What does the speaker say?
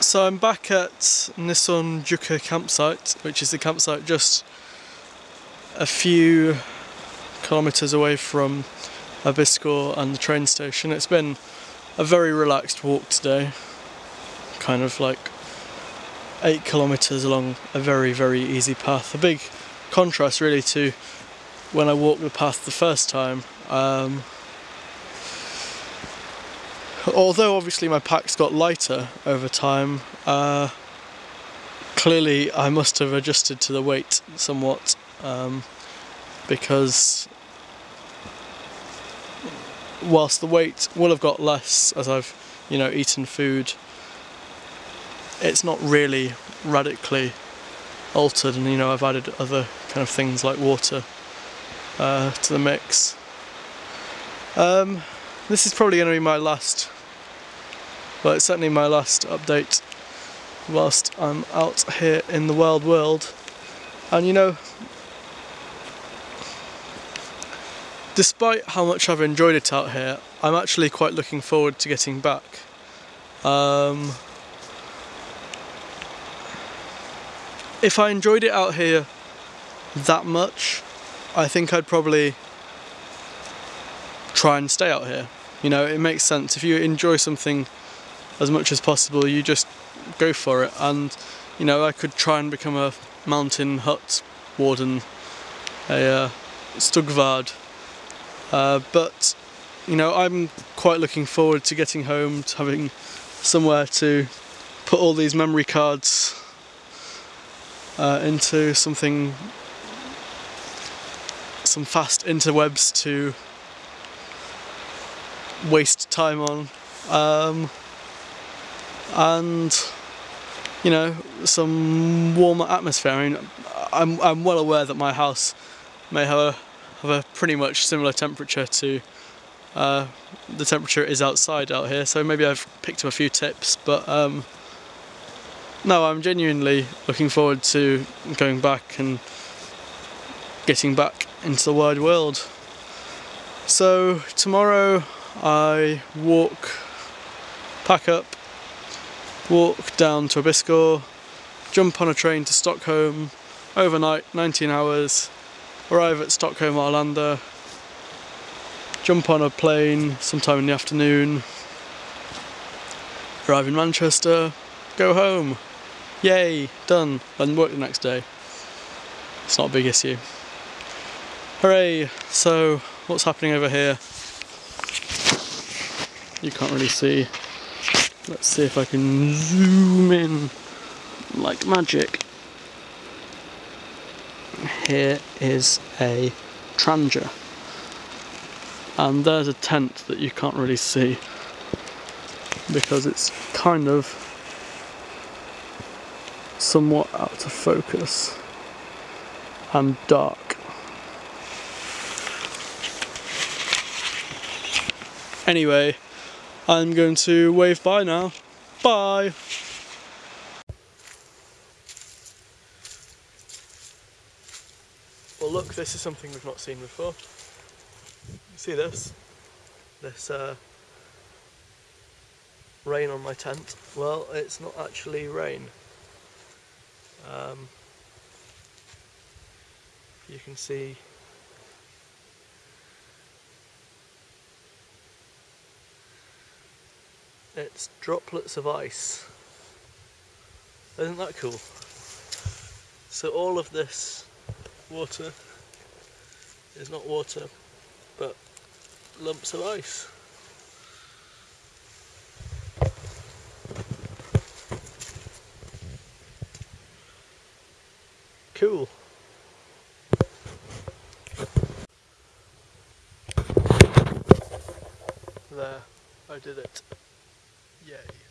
So I'm back at Nissonjohka campsite, which is the campsite just a few kilometres away from Abisko and the train station. It's been a very relaxed walk today, kind of like eight kilometres along a very, very easy path. A big contrast really to when I walked the path the first time. Um, although obviously my packs got lighter over time, uh, clearly I must have adjusted to the weight somewhat um, because whilst the weight will have got less as I've you know eaten food it's not really radically altered and you know I've added other kind of things like water uh, to the mix. Um, this is probably going to be my last well it's certainly my last update whilst I'm out here in the wild world. And you know despite how much I've enjoyed it out here I'm actually quite looking forward to getting back. Um, if I enjoyed it out here that much I think I'd probably try and stay out here. You know it makes sense. If you enjoy something as much as possible you just go for it. And you know I could try and become a mountain hut warden a uh, stugvärd uh, but you know I'm quite looking forward to getting home to having somewhere to put all these memory cards uh, into something some fast interwebs to waste time on. Um, and you know some warmer atmosphere. I mean, I'm I'm well aware that my house may have a have a pretty much similar temperature to uh, the temperature is outside out here. So maybe I've picked up a few tips, but um, no, I'm genuinely looking forward to going back and getting back into the wide world. So tomorrow I walk, pack up, walk down to Abisko, jump on a train to Stockholm, overnight, 19 hours, arrive at Stockholm Arlanda, jump on a plane sometime in the afternoon, arrive in Manchester, go home. Yay, done, and work the next day. It's not a big issue. Hooray! So, what's happening over here? You can't really see. Let's see if I can zoom in like magic. Here is a Trangia. And there's a tent that you can't really see because it's kind of somewhat out of focus and dark. Anyway, I'm going to wave bye now. Bye! Well look, this is something we've not seen before. See this? This uh, rain on my tent. Well, it's not actually rain. Um, you can see it's droplets of ice. Isn't that cool? So all of this water is not water, but lumps of ice. Cool. There, I did it. Yay.